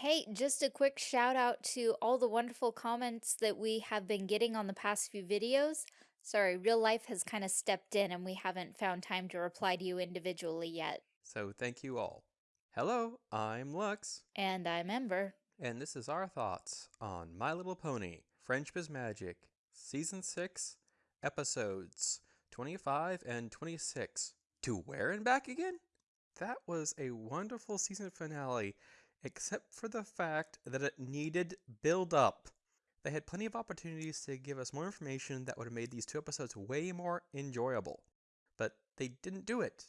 Hey, just a quick shout out to all the wonderful comments that we have been getting on the past few videos. Sorry, real life has kind of stepped in and we haven't found time to reply to you individually yet. So thank you all. Hello, I'm Lux, And I'm Ember. and this is our thoughts on My Little Pony Friendship is Magic, Season 6, Episodes 25 and 26. To where and back again? That was a wonderful season finale, except for the fact that it needed build up. They had plenty of opportunities to give us more information that would have made these two episodes way more enjoyable. But they didn't do it.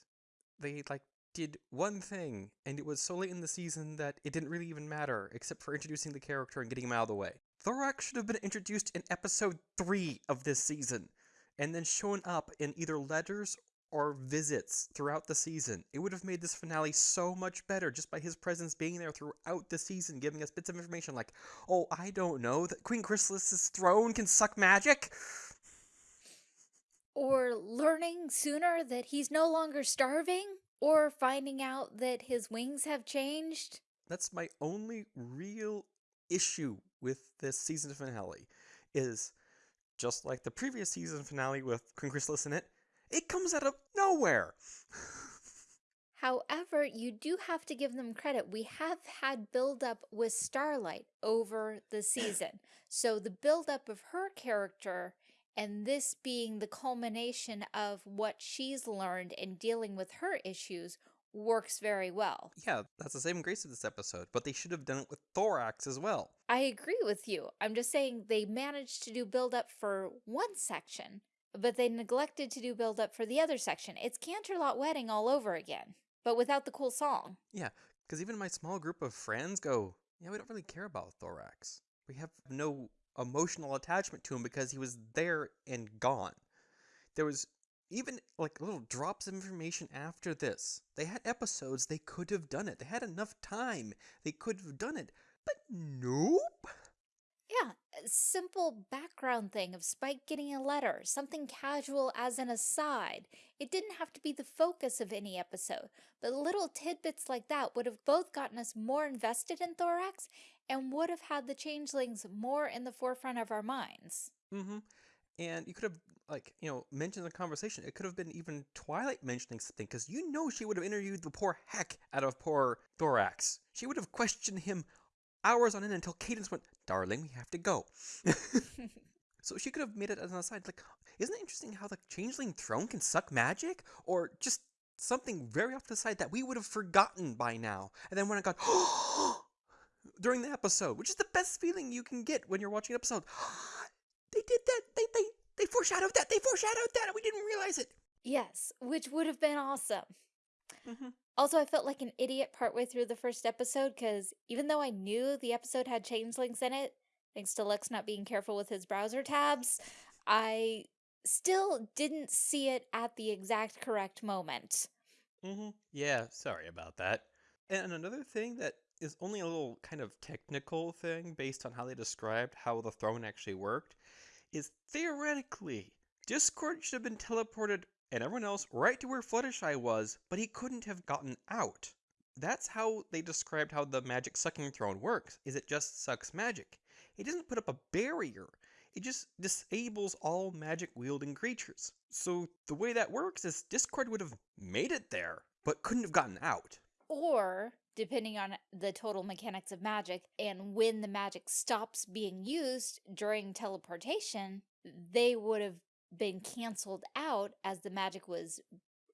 They like did one thing, and it was so late in the season that it didn't really even matter, except for introducing the character and getting him out of the way. Thorax should have been introduced in episode 3 of this season, and then shown up in either letters or visits throughout the season. It would have made this finale so much better just by his presence being there throughout the season, giving us bits of information like, oh, I don't know, that Queen Chrysalis's throne can suck magic? Or learning sooner that he's no longer starving? Or finding out that his wings have changed? That's my only real issue with this season finale is just like the previous season finale with Queen Chrysalis in it, it comes out of nowhere. However, you do have to give them credit. We have had buildup with Starlight over the season. So the buildup of her character and this being the culmination of what she's learned in dealing with her issues works very well. yeah, that's the same grace of this episode, but they should have done it with Thorax as well. I agree with you. I'm just saying they managed to do buildup for one section, but they neglected to do buildup for the other section. It's Canterlot Wedding all over again, but without the cool song. Yeah, because even my small group of friends go, yeah, we don't really care about Thorax. We have no emotional attachment to him because he was there and gone. There was even like little drops of information after this. They had episodes, they could have done it. They had enough time, they could have done it. But nope. Yeah, simple background thing of Spike getting a letter, something casual as an aside. It didn't have to be the focus of any episode, but little tidbits like that would have both gotten us more invested in Thorax and would have had the changelings more in the forefront of our minds. Mm-hmm. And you could have, like, you know, mentioned the conversation. It could have been even Twilight mentioning something, because you know she would have interviewed the poor heck out of poor Thorax. She would have questioned him hours on end until Cadance went, Darling, we have to go. so she could have made it as an aside, like, isn't it interesting how the Changeling throne can suck magic? Or just something very off the side that we would have forgotten by now. And then when I got, during the episode, which is the best feeling you can get when you're watching an episode. they did that. They they they foreshadowed that. They foreshadowed that, and we didn't realize it. Yes, which would have been awesome. Mm-hmm. Also, I felt like an idiot partway through the first episode because even though I knew the episode had changelings in it, thanks to Lex not being careful with his browser tabs, I still didn't see it at the exact correct moment. Mm-hmm. Yeah, sorry about that. And another thing that is only a little kind of technical thing based on how they described how the throne actually worked is theoretically Discord should have been teleported and everyone else right to where Fluttershy was, but he couldn't have gotten out. That's how they described how the magic sucking throne works, is it just sucks magic. It doesn't put up a barrier. It just disables all magic wielding creatures. So the way that works is Discord would have made it there, but couldn't have gotten out. Or, depending on the total mechanics of magic and when the magic stops being used during teleportation, they would have been canceled out as the magic was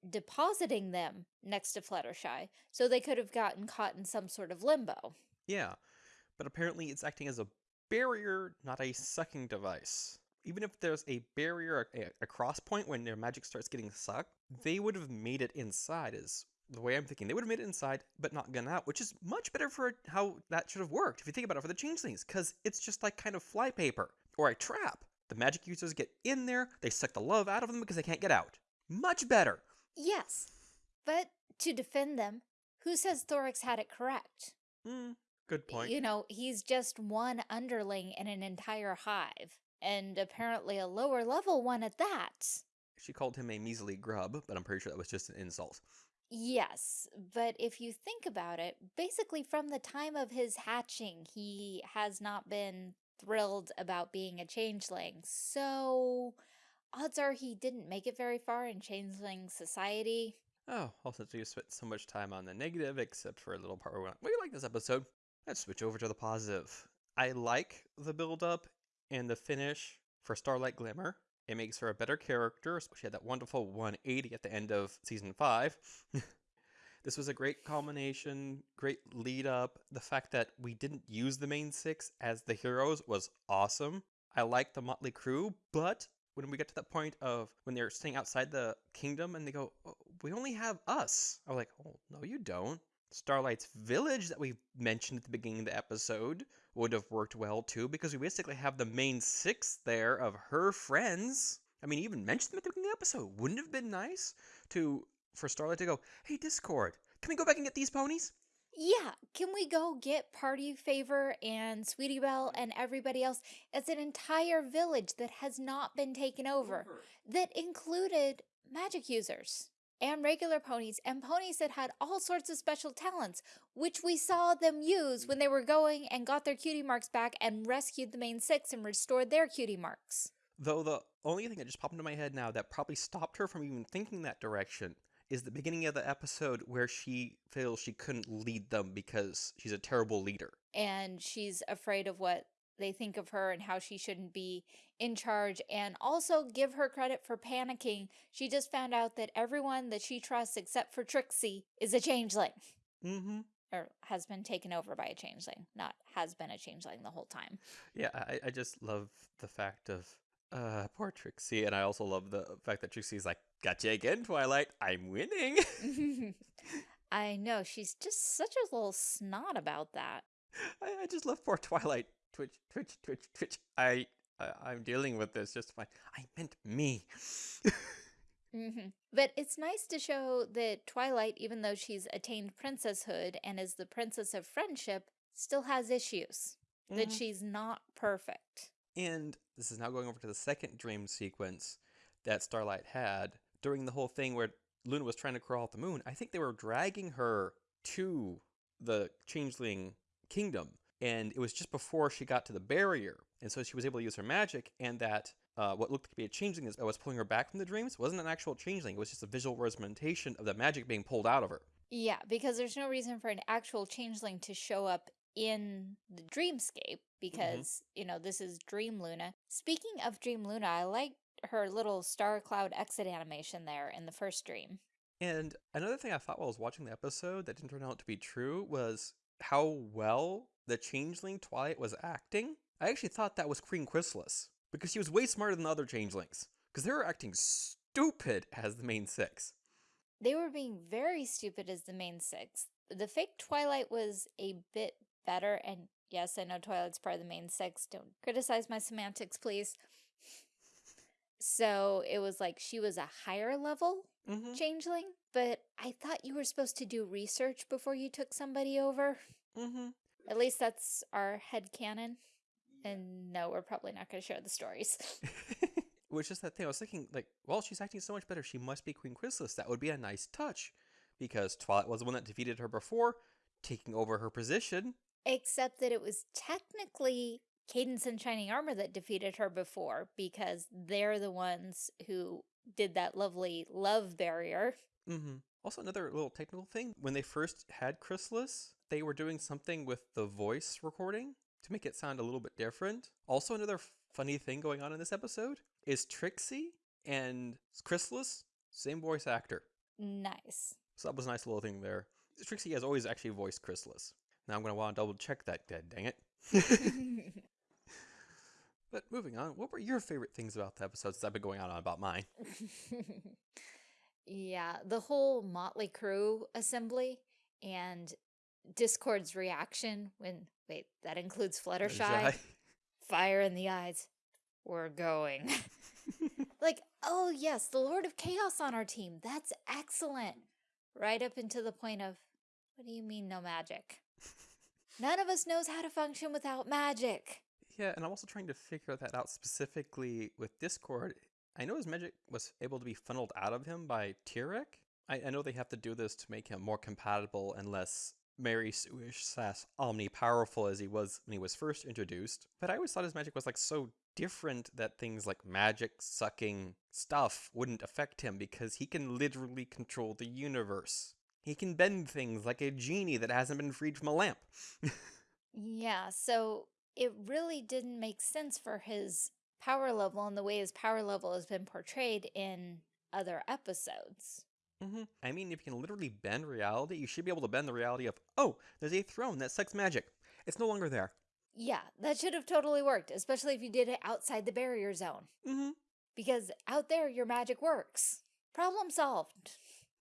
depositing them next to Fluttershy, so they could have gotten caught in some sort of limbo. Yeah, but apparently it's acting as a barrier, not a sucking device. Even if there's a barrier, a, a cross point when their magic starts getting sucked, they would have made it inside, is the way I'm thinking. They would have made it inside, but not gone out, which is much better for how that should have worked, if you think about it, for the changelings, because it's just like kind of flypaper or a trap. The magic users get in there, they suck the love out of them because they can't get out. Much better. Yes, but to defend them, who says Thorax had it correct? Hmm, good point. You know, he's just one underling in an entire hive, and apparently a lower level one at that. She called him a measly grub, but I'm pretty sure that was just an insult. Yes, but if you think about it, basically from the time of his hatching, he has not been thrilled about being a changeling. So odds are he didn't make it very far in changeling society. Oh, also you spent so much time on the negative, except for a little part where we went, we like this episode. Let's switch over to the positive. I like the build up and the finish for Starlight Glimmer. It makes her a better character. She had that wonderful 180 at the end of season five. this was a great culmination, great lead up. The fact that we didn't use the main six as the heroes was awesome. I like the Motley Crew, but when we get to that point of when they're staying outside the kingdom and they go, oh, we only have us. I was like, oh, no, you don't. Starlight's village that we mentioned at the beginning of the episode would have worked well too, because we basically have the main six there of her friends. I mean, even mention them at the beginning of the episode. Wouldn't have been nice to for Starlight to go, hey Discord, can we go back and get these ponies? Yeah, can we go get Party Favor and Sweetie Belle and everybody else? It's an entire village that has not been taken over, mm-hmm. that included magic users and regular ponies and ponies that had all sorts of special talents, which we saw them use when they were going and got their cutie marks back and rescued the main six and restored their cutie marks. Though the only thing that just popped into my head now that probably stopped her from even thinking that direction is the beginning of the episode where she feels she couldn't lead them because she's a terrible leader. And she's afraid of what they think of her and how she shouldn't be in charge and also give her credit for panicking. She just found out that everyone that she trusts except for Trixie is a changeling. Mm-hmm. Or has been taken over by a changeling, not has been a changeling the whole time. Yeah, I, I just love the fact of uh poor Trixie, and I also love the fact that Trixie's like, Gotcha again, Twilight. I'm winning. I know, she's just such a little snot about that. I, I just love poor Twilight. Twitch, twitch, twitch, twitch. I, I am dealing with this just fine. I meant me. mm -hmm. But it's nice to show that Twilight, even though she's attained princesshood and is the princess of friendship, still has issues. Mm -hmm. That mm-hmm. she's not perfect. And this is now going over to the second dream sequence that Starlight had during the whole thing where Luna was trying to crawl off the moon. I think they were dragging her to the changeling kingdom and it was just before she got to the barrier. And so she was able to use her magic, and that uh, what looked to be a changeling that was pulling her back from the dreams wasn't an actual changeling. It was just a visual representation of the magic being pulled out of her. Yeah, because there's no reason for an actual changeling to show up in the dreamscape because, mm -hmm. you know, this is Dream Luna. Speaking of Dream Luna, I like her little star cloud exit animation there in the first dream. And another thing I thought while I was watching the episode that didn't turn out to be true was how well the changeling Twilight was acting, I actually thought that was Queen Chrysalis because she was way smarter than the other changelings because they were acting stupid as the main six. They were being very stupid as the main six. The fake Twilight was a bit better, and yes, I know Twilight's part of the main six. Don't criticize my semantics, please. So it was like she was a higher level mm -hmm. changeling, but I thought you were supposed to do research before you took somebody over. Mm -hmm. At least that's our head canon. And no, we're probably not going to share the stories. Which is that thing I was thinking, like, well, she's acting so much better. She must be Queen Chrysalis. That would be a nice touch. Because Twilight was the one that defeated her before, taking over her position. Except that it was technically Cadance and Shining Armor that defeated her before, because they're the ones who did that lovely love barrier. Mm -hmm. Also, another little technical thing when they first had Chrysalis, they were doing something with the voice recording to make it sound a little bit different. Also, another funny thing going on in this episode is Trixie and Chrysalis, same voice actor. Nice. So that was a nice little thing there. Trixie has always actually voiced Chrysalis. Now I'm going to want to double check that, dead dang it. but moving on, what were your favorite things about the episodes that I've been going on about mine? yeah, the whole Motley Crew assembly and Discord's reaction when, wait, that includes Fluttershy? Fire in the eyes. We're going. like, oh yes, the Lord of Chaos on our team. That's excellent. Right up into the point of, what do you mean no magic? None of us knows how to function without magic. Yeah, and I'm also trying to figure that out specifically with Discord. I know his magic was able to be funneled out of him by Tirek. I, I know they have to do this to make him more compatible and less Mary Sue-ish slash omni-powerful as he was when he was first introduced. But I always thought his magic was like so different that things like magic sucking stuff wouldn't affect him because he can literally control the universe. He can bend things like a genie that hasn't been freed from a lamp. Yeah, so it really didn't make sense for his power level and the way his power level has been portrayed in other episodes. hmm I mean, if you can literally bend reality, you should be able to bend the reality of, oh, there's a throne that sucks magic. It's no longer there. Yeah, that should have totally worked, especially if you did it outside the barrier zone. hmm Because out there, your magic works. Problem solved.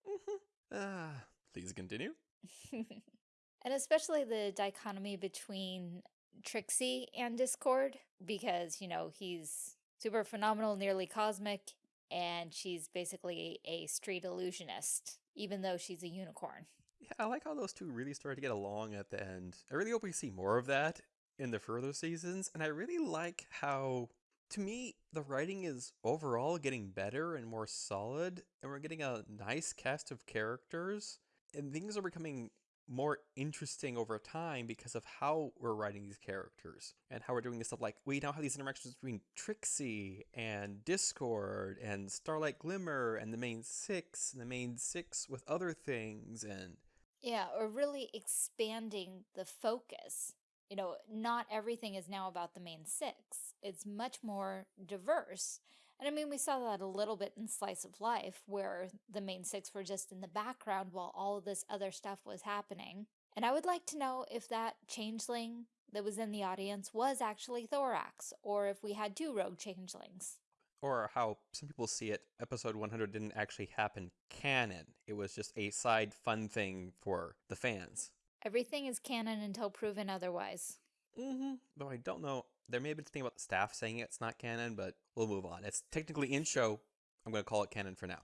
hmm Ah, please continue. and especially the dichotomy between Trixie and Discord, because, you know, he's super phenomenal, nearly cosmic, and she's basically a street illusionist, even though she's a unicorn. Yeah, I like how those two really started to get along at the end. I really hope we see more of that in the further seasons, and I really like how, to me, the writing is overall getting better and more solid, and we're getting a nice cast of characters, and things are becoming more interesting over time because of how we're writing these characters and how we're doing this stuff like we now have these interactions between Trixie and Discord and Starlight Glimmer and the main six and the main six with other things and Yeah, or really expanding the focus. You know, not everything is now about the main six. It's much more diverse. And I mean, we saw that a little bit in Slice of Life, where the main six were just in the background while all of this other stuff was happening. And I would like to know if that changeling that was in the audience was actually Thorax, or if we had two rogue changelings. or how some people see it, episode 100 didn't actually happen canon. It was just a side fun thing for the fans. Everything is canon until proven otherwise. Mm-hmm. Though I don't know, there may have been something about the staff saying it's not canon, but we'll move on. It's technically in show. I'm going to call it canon for now.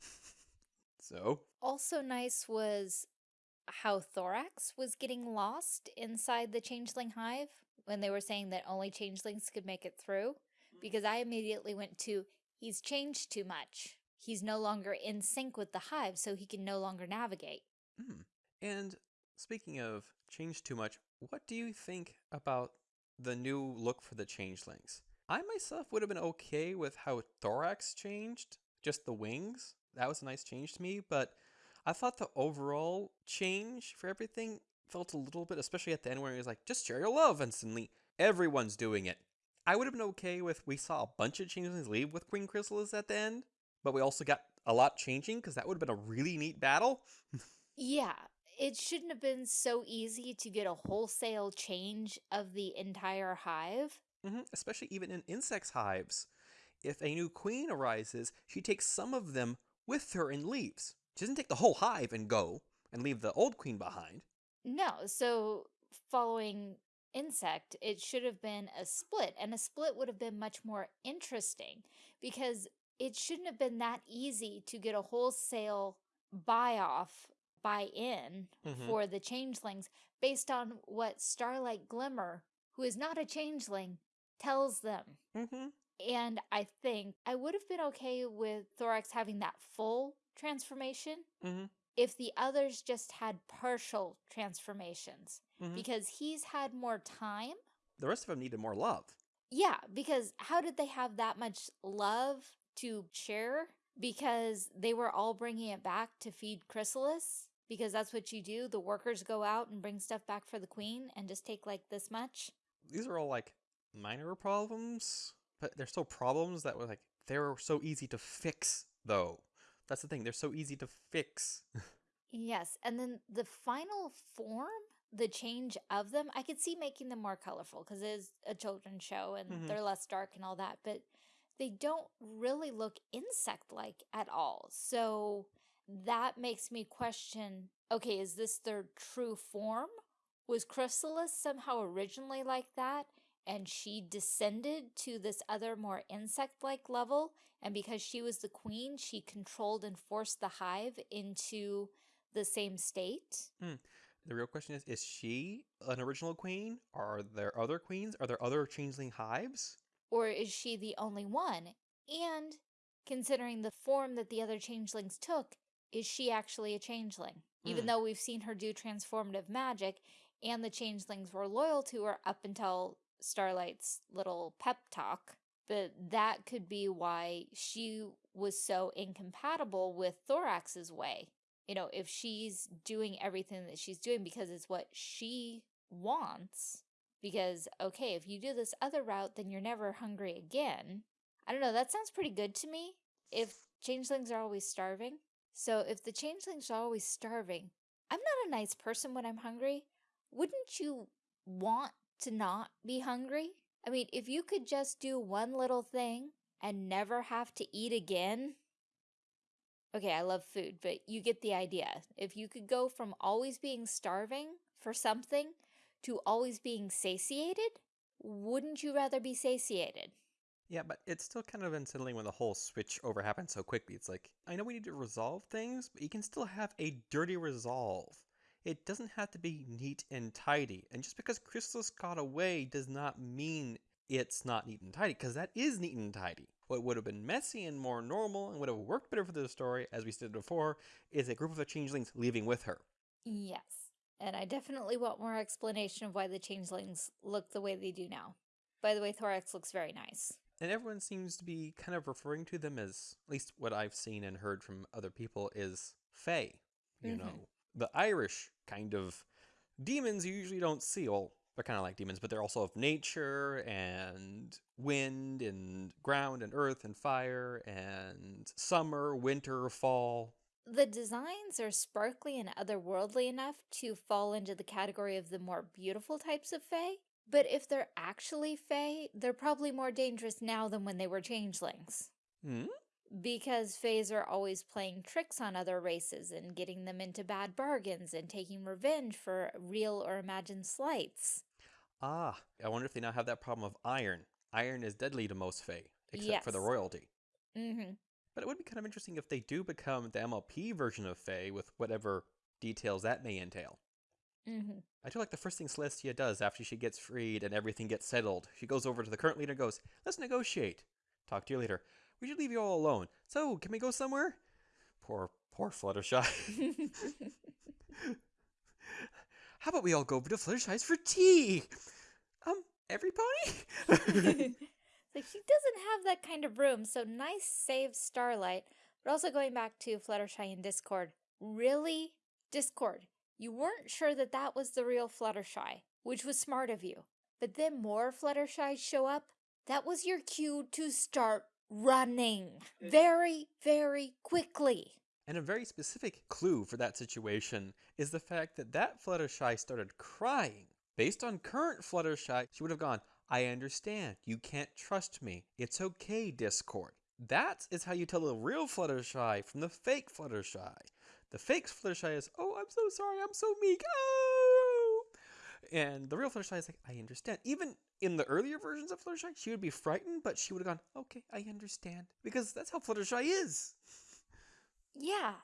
so, Also nice was how Thorax was getting lost inside the Changeling Hive when they were saying that only changelings could make it through. Because I immediately went to, he's changed too much. He's no longer in sync with the hive, so he can no longer navigate. mm. and speaking of change too much, what do you think about the new look for the changelings? I myself would have been okay with how Thorax changed, just the wings. That was a nice change to me, but I thought the overall change for everything felt a little bit, especially at the end where he was like, just share your love, and suddenly everyone's doing it. I would have been okay with we saw a bunch of changelings leave with Queen Chrysalis at the end, but we also got a lot changing because that would have been a really neat battle. Yeah, it shouldn't have been so easy to get a wholesale change of the entire hive. Mm -hmm. Especially even in insects' hives. If a new queen arises, she takes some of them with her and leaves. She doesn't take the whole hive and go and leave the old queen behind. No, so following insect, it should have been a split, and a split would have been much more interesting because it shouldn't have been that easy to get a wholesale buy off, buy in Mhm. for the changelings based on what Starlight Glimmer, who is not a changeling, tells them. Mm-hmm. And I think I would have been okay with Thorax having that full transformation Mm-hmm. if the others just had partial transformations Mhm. because he's had more time. The rest of them needed more love. Yeah, because how did they have that much love to share? Because they were all bringing it back to feed Chrysalis. Because that's what you do. The workers go out and bring stuff back for the queen and just take like this much. These are all like minor problems, but they're still problems that were like they were so easy to fix though. That's the thing, they're so easy to fix. Yes, and then the final form, the change of them, I could see making them more colorful because it is a children's show and Mhm. they're less dark and all that, but they don't really look insect-like at all. So that makes me question, okay, is this their true form? Was Chrysalis somehow originally like that and she descended to this other more insect-like level and because she was the queen, she controlled and forced the hive into the same state? Hmm. The real question is is she an original queen? Are there other queens? Are there other changeling hives? Or is she the only one? And considering the form that the other changelings took, is she actually a changeling? Even Mm. though we've seen her do transformative magic and the changelings were loyal to her up until Starlight's little pep talk. But that could be why she was so incompatible with Thorax's way. You know, if she's doing everything that she's doing because it's what she wants, because, okay, if you do this other route, then you're never hungry again. I don't know, that sounds pretty good to me. If changelings are always starving. So if the changelings are always starving, I'm not a nice person when I'm hungry. Wouldn't you want to not be hungry? I mean, if you could just do one little thing and never have to eat again. Okay, I love food, but you get the idea. If you could go from always being starving for something to always being satiated, wouldn't you rather be satiated? Yeah, but it's still kind of unsettling when the whole switch over happens so quickly. It's like, I know we need to resolve things, but you can still have a dirty resolve. It doesn't have to be neat and tidy. And just because Chrysalis got away does not mean it's not neat and tidy, because that is neat and tidy. What would have been messy and more normal and would have worked better for the story, as we said before, is a group of the changelings leaving with her. Yes. And I definitely want more explanation of why the changelings look the way they do now. By the way, Thorax looks very nice. And everyone seems to be kind of referring to them as, at least what I've seen and heard from other people, is Fae. You Mhm. know, the Irish kind of demons you usually don't see. Well, they're kind of like demons, but they're also of nature and wind and ground and earth and fire and summer, winter, fall. The designs are sparkly and otherworldly enough to fall into the category of the more beautiful types of Fae. But if they're actually Fae, they're probably more dangerous now than when they were changelings. Hmm? Because Faes are always playing tricks on other races and getting them into bad bargains and taking revenge for real or imagined slights. Ah, I wonder if they now have that problem of iron. Iron is deadly to most Fae, except for the royalty. Mm-hmm. But it would be kind of interesting if they do become the MLP version of Fae with whatever details that may entail. Mm-hmm. I do like the first thing Celestia does after she gets freed and everything gets settled. She goes over to the current leader and goes, Let's negotiate. Talk to you later. We should leave you all alone. So, can we go somewhere? Poor, poor Fluttershy. How about we all go over to Fluttershy's for tea? Um, every pony? like she doesn't have that kind of room, so nice save Starlight. But also going back to Fluttershy and Discord, really? Discord, you weren't sure that that was the real Fluttershy, which was smart of you. But then more Fluttershy show up. That was your cue to start running very, very quickly. And a very specific clue for that situation is the fact that that Fluttershy started crying. Based on current Fluttershy, she would have gone, I understand. You can't trust me. It's okay, Discord. That is how you tell the real Fluttershy from the fake Fluttershy. The fake Fluttershy is, oh, I'm so sorry, I'm so meek. Oh! And the real Fluttershy is like, I understand. Even in the earlier versions of Fluttershy, she would be frightened, but she would have gone, okay, I understand. Because that's how Fluttershy is. Yeah,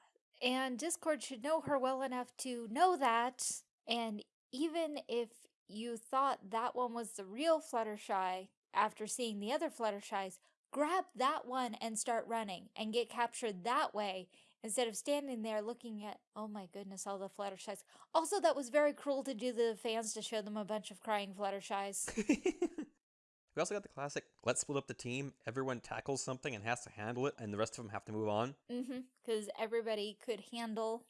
and Discord should know her well enough to know that. And even if you thought that one was the real Fluttershy after seeing the other Fluttershies, grab that one and start running and get captured that way instead of standing there looking at, oh my goodness, all the Fluttershies. Also, that was very cruel to do the fans to show them a bunch of crying Fluttershies. we also got the classic let's split up the team. Everyone tackles something and has to handle it, and the rest of them have to move on. mm-hmm. Because everybody could handle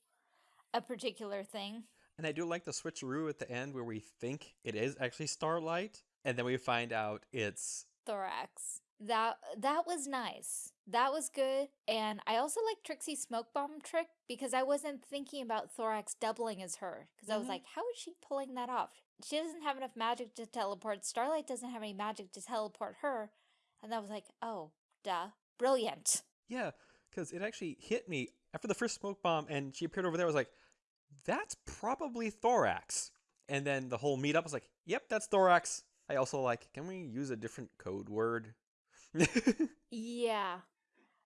a particular thing. And I do like the switcheroo at the end where we think it is actually Starlight, and then we find out it's. Thorax. That that was nice. That was good. And I also like Trixie's smoke bomb trick because I wasn't thinking about Thorax doubling as her. Because I was Mhm. like, how is she pulling that off? She doesn't have enough magic to teleport. Starlight doesn't have any magic to teleport her. And I was like, oh, duh. Brilliant. Yeah, because it actually hit me after the first smoke bomb, and she appeared over there. I was like, that's probably Thorax. And then the whole meetup was like, yep, that's Thorax. I also like, can we use a different code word? Yeah.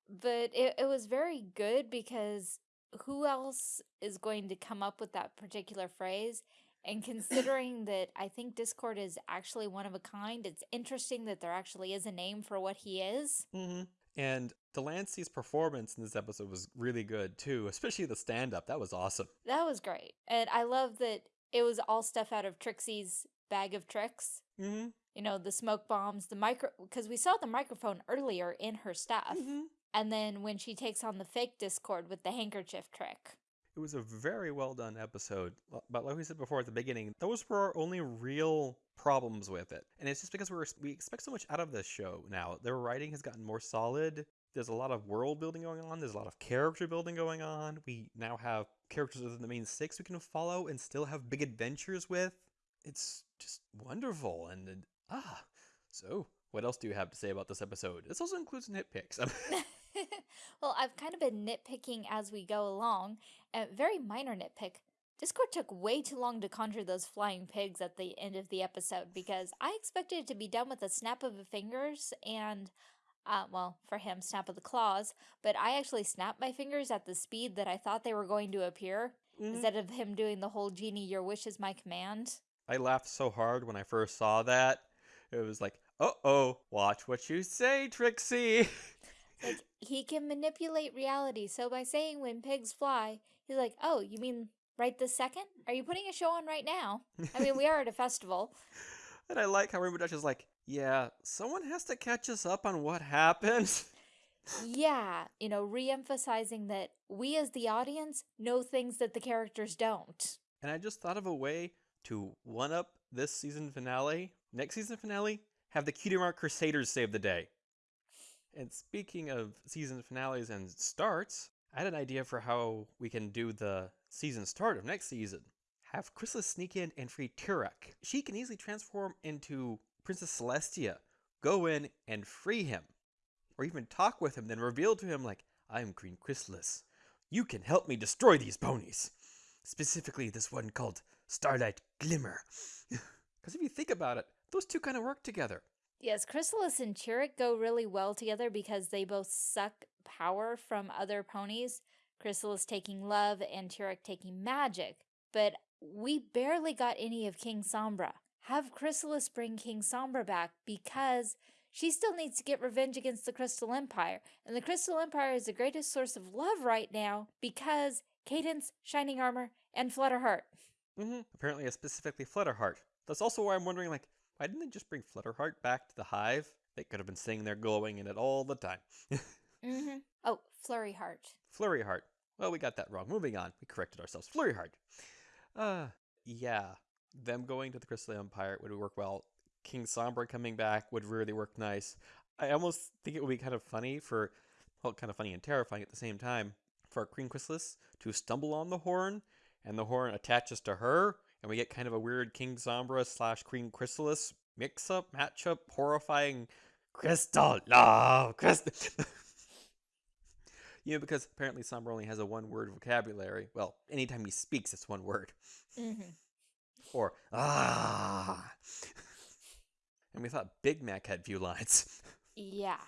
But it, it was very good because who else is going to come up with that particular phrase? And considering that I think Discord is actually one of a kind, it's interesting that there actually is a name for what he is. hmm And de Lancie's performance in this episode was really good too, especially the stand up. That was awesome. That was great. And I love that it was all stuff out of Trixie's bag of tricks. Mm-hmm. You know, the smoke bombs, the micro, because we saw the microphone earlier in her stuff. Mm-hmm. And then when she takes on the fake Discord with the handkerchief trick. It was a very well done episode. But like we said before at the beginning, those were our only real problems with it. And it's just because we're we expect so much out of this show now. Their writing has gotten more solid. There's a lot of world building going on. There's a lot of character building going on. We now have characters within the main six we can follow and still have big adventures with. It's just wonderful. And, and ah, so what else do you have to say about this episode? This also includes nitpicks. well, I've kind of been nitpicking as we go along. A very minor nitpick. Discord took way too long to conjure those flying pigs at the end of the episode because I expected it to be done with a snap of the fingers and, uh, well, for him, snap of the claws, but I actually snapped my fingers at the speed that I thought they were going to appear Mhm. instead of him doing the whole genie, your wish is my command. I laughed so hard when I first saw that. It was like, uh oh, watch what you say, Trixie. Like, he can manipulate reality, so by saying when pigs fly, he's like, oh, you mean right this second? Are you putting a show on right now? I mean, we are at a festival. and I like how Rainbow Dash is like, yeah, someone has to catch us up on what happened. Yeah, you know, re-emphasizing that we as the audience know things that the characters don't. And I just thought of a way to one up this season finale, next season finale, have the Cutie Mark Crusaders save the day. And speaking of season finales and starts, I had an idea for how we can do the season start of next season. Have Chrysalis sneak in and free Tirek. She can easily transform into Princess Celestia, go in and free him. Or even talk with him, then reveal to him, like, I'm Queen Chrysalis. You can help me destroy these ponies. Specifically, this one called Starlight Glimmer. Because if you think about it, those two kind of work together. Yes, Chrysalis and Tirek go really well together because they both suck power from other ponies. Chrysalis taking love and Tirek taking magic. But we barely got any of King Sombra. Have Chrysalis bring King Sombra back because she still needs to get revenge against the Crystal Empire. And the Crystal Empire is the greatest source of love right now because Cadance, Shining Armor, and Flutterheart. hmm Apparently, a specifically Flutterheart. That's also why I'm wondering, like, why didn't they just bring Flutterheart back to the hive? They could have been sitting there glowing in it all the time. Mm-hmm. Oh, Flurry Heart. Flurry Heart. Well, we got that wrong. Moving on. We corrected ourselves. Flurry Heart. Uh, yeah. Them going to the Crystal Empire would work well. King Sombra coming back would really work nice. I almost think it would be kind of funny for, well, kind of funny and terrifying at the same time, for Queen Chrysalis to stumble on the horn, and the horn attaches to her, and we get kind of a weird King Sombra slash Queen Chrysalis mix-up, matchup, horrifying Crystal love, Crystal. you know, because apparently Sombra only has a one-word vocabulary. Well, anytime he speaks, it's one word. Mm-hmm. Or ah. and we thought Big Mac had few lines. Yeah,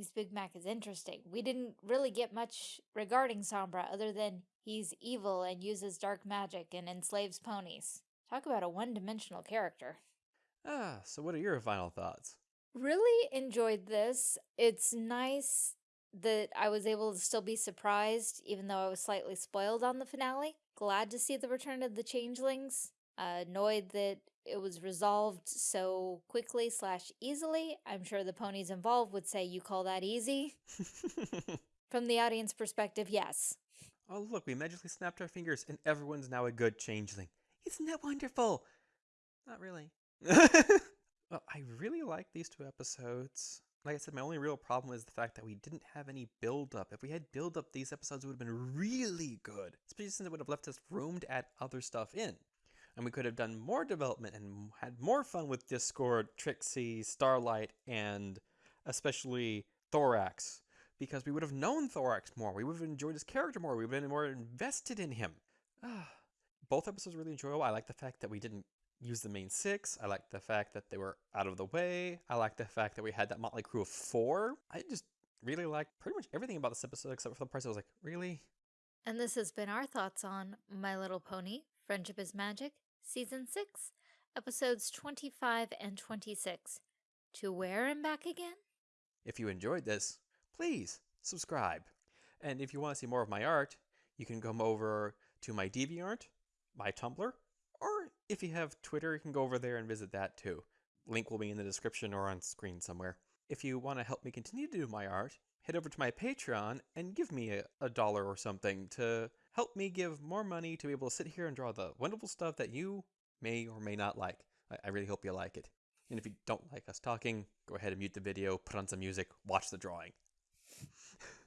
this Big Mac is interesting. We didn't really get much regarding Sombra other than he's evil and uses dark magic and enslaves ponies. Talk about a one-dimensional character. ah, so what are your final thoughts? Really enjoyed this. It's nice that I was able to still be surprised, even though I was slightly spoiled on the finale. Glad to see the return of the changelings. Uh, annoyed that it was resolved so quickly slash easily. I'm sure the ponies involved would say you call that easy. From the audience perspective, yes. oh, look, we magically snapped our fingers and everyone's now a good changeling. Isn't that wonderful? Not really. well, I really like these two episodes. Like I said, my only real problem is the fact that we didn't have any build up. If we had build up, these episodes would have been really good, especially since it would have left us room to add other stuff in. And we could have done more development and had more fun with Discord, Trixie, Starlight, and especially Thorax. Because we would have known Thorax more. We would have enjoyed his character more. We would have been more invested in him. Both episodes were really enjoyable. I like the fact that we didn't use the main six. I like the fact that they were out of the way. I like the fact that we had that motley crew of four. I just really liked pretty much everything about this episode except for the parts I was like, really? And this has been our thoughts on My Little Pony, Friendship is Magic, Season 6, Episodes 25 and 26. To where and back again? If you enjoyed this, please subscribe. And if you want to see more of my art, you can come over to my DeviantArt, my Tumblr, or if you have Twitter, you can go over there and visit that too. Link will be in the description or on screen somewhere. If you want to help me continue to do my art, head over to my Patreon and give me a, a dollar or something to help me give more money to be able to sit here and draw the wonderful stuff that you may or may not like. I, I really hope you like it. And if you don't like us talking, go ahead and mute the video, put on some music, watch the drawing.